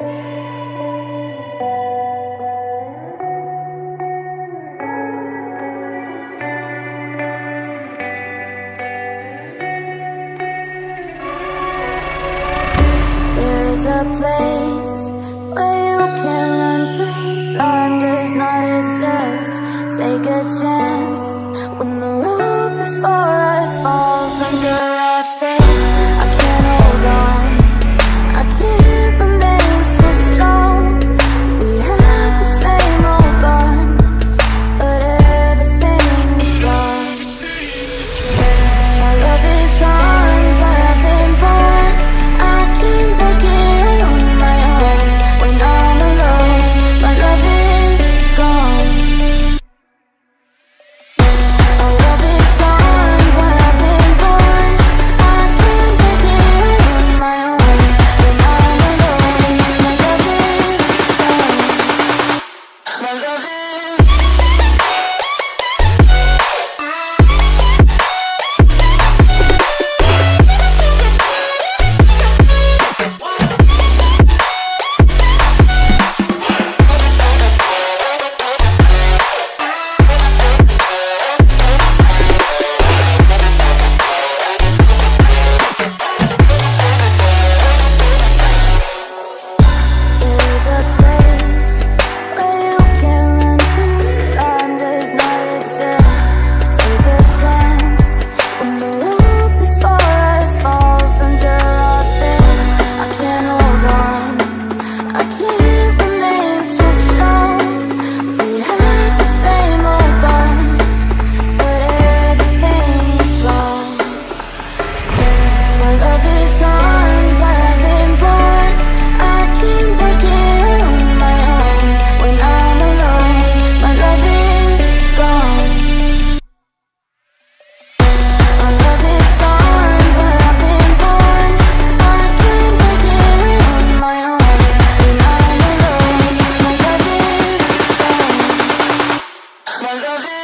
A place where you can run free. Time does not exist. Take a chance. Quando vi